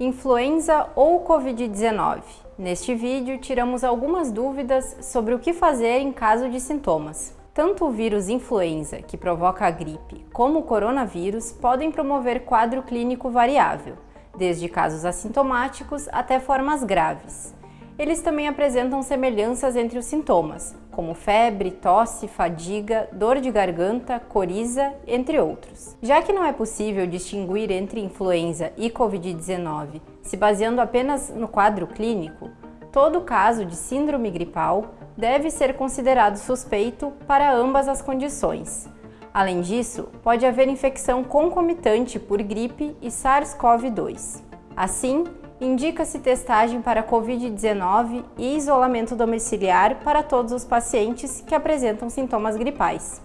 Influenza ou Covid-19? Neste vídeo, tiramos algumas dúvidas sobre o que fazer em caso de sintomas. Tanto o vírus influenza, que provoca a gripe, como o coronavírus podem promover quadro clínico variável, desde casos assintomáticos até formas graves. Eles também apresentam semelhanças entre os sintomas, como febre, tosse, fadiga, dor de garganta, coriza, entre outros. Já que não é possível distinguir entre influenza e Covid-19 se baseando apenas no quadro clínico, todo caso de síndrome gripal deve ser considerado suspeito para ambas as condições. Além disso, pode haver infecção concomitante por gripe e SARS-CoV-2. Assim, indica-se testagem para Covid-19 e isolamento domiciliar para todos os pacientes que apresentam sintomas gripais.